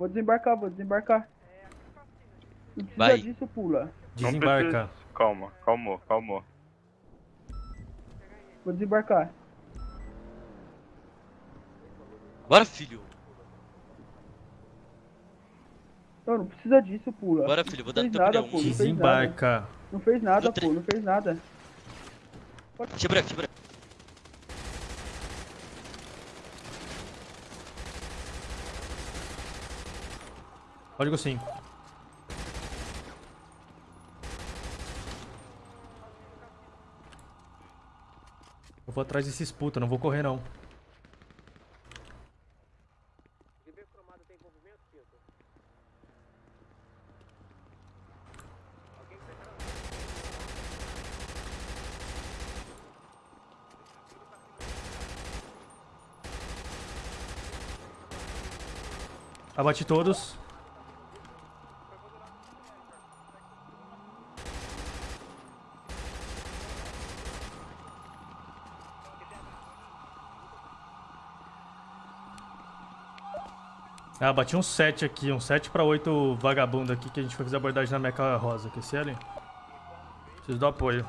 Vou desembarcar, vou desembarcar. Não precisa Vai. disso, pula. Não Desembarca. precisa. Calma, calmou, calmou. Vou desembarcar. Bora, filho. Não, não precisa disso, pula. Bora, filho. Vou dar Fez teu nada, pneu. pô. Não fez Desembarca. Não fez nada, pô, não fez nada. Eu brecar, Código 5. Eu vou atrás desses puta, não vou correr não. Abate todos. Ah, bati um 7 aqui, um 7 pra 8 vagabundo aqui que a gente foi fazer abordagem na Meca Rosa, que esse ali. Preciso do apoio.